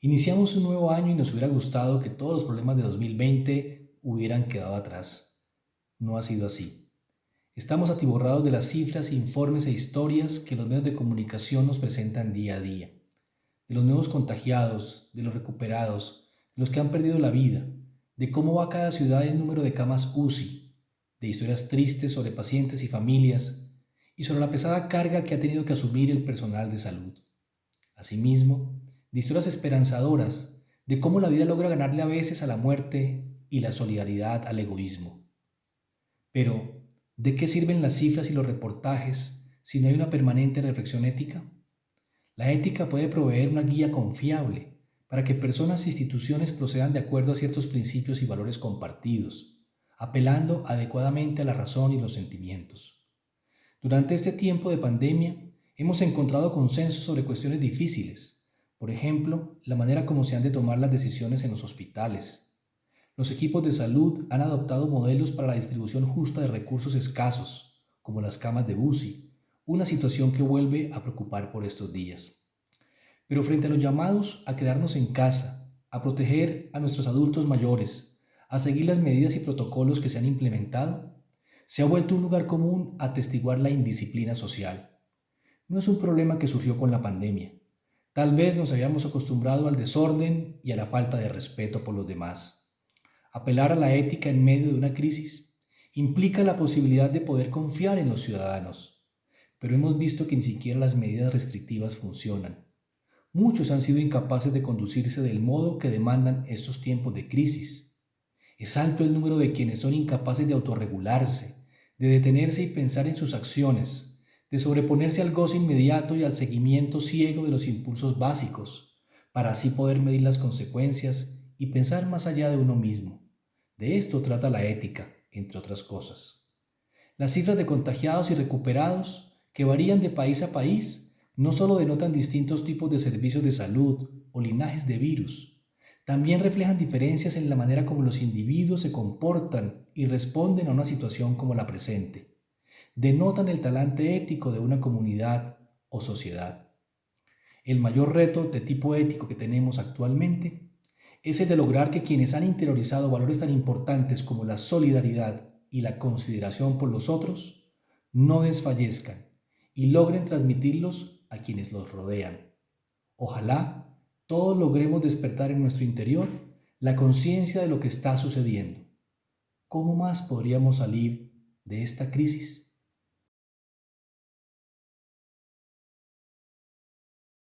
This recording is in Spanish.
Iniciamos un nuevo año y nos hubiera gustado que todos los problemas de 2020 hubieran quedado atrás. No ha sido así. Estamos atiborrados de las cifras, informes e historias que los medios de comunicación nos presentan día a día. De los nuevos contagiados, de los recuperados, de los que han perdido la vida, de cómo va cada ciudad el número de camas UCI, de historias tristes sobre pacientes y familias, y sobre la pesada carga que ha tenido que asumir el personal de salud. Asimismo, de historias esperanzadoras de cómo la vida logra ganarle a veces a la muerte y la solidaridad al egoísmo. Pero, ¿de qué sirven las cifras y los reportajes si no hay una permanente reflexión ética? La ética puede proveer una guía confiable para que personas e instituciones procedan de acuerdo a ciertos principios y valores compartidos, apelando adecuadamente a la razón y los sentimientos. Durante este tiempo de pandemia, hemos encontrado consenso sobre cuestiones difíciles, por ejemplo, la manera como se han de tomar las decisiones en los hospitales. Los equipos de salud han adoptado modelos para la distribución justa de recursos escasos, como las camas de UCI, una situación que vuelve a preocupar por estos días. Pero frente a los llamados a quedarnos en casa, a proteger a nuestros adultos mayores, a seguir las medidas y protocolos que se han implementado, se ha vuelto un lugar común atestiguar la indisciplina social. No es un problema que surgió con la pandemia, Tal vez nos habíamos acostumbrado al desorden y a la falta de respeto por los demás. Apelar a la ética en medio de una crisis implica la posibilidad de poder confiar en los ciudadanos, pero hemos visto que ni siquiera las medidas restrictivas funcionan. Muchos han sido incapaces de conducirse del modo que demandan estos tiempos de crisis. Es alto el número de quienes son incapaces de autorregularse, de detenerse y pensar en sus acciones, de sobreponerse al goce inmediato y al seguimiento ciego de los impulsos básicos, para así poder medir las consecuencias y pensar más allá de uno mismo. De esto trata la ética, entre otras cosas. Las cifras de contagiados y recuperados, que varían de país a país, no solo denotan distintos tipos de servicios de salud o linajes de virus, también reflejan diferencias en la manera como los individuos se comportan y responden a una situación como la presente denotan el talante ético de una comunidad o sociedad. El mayor reto de tipo ético que tenemos actualmente es el de lograr que quienes han interiorizado valores tan importantes como la solidaridad y la consideración por los otros no desfallezcan y logren transmitirlos a quienes los rodean. Ojalá todos logremos despertar en nuestro interior la conciencia de lo que está sucediendo. ¿Cómo más podríamos salir de esta crisis?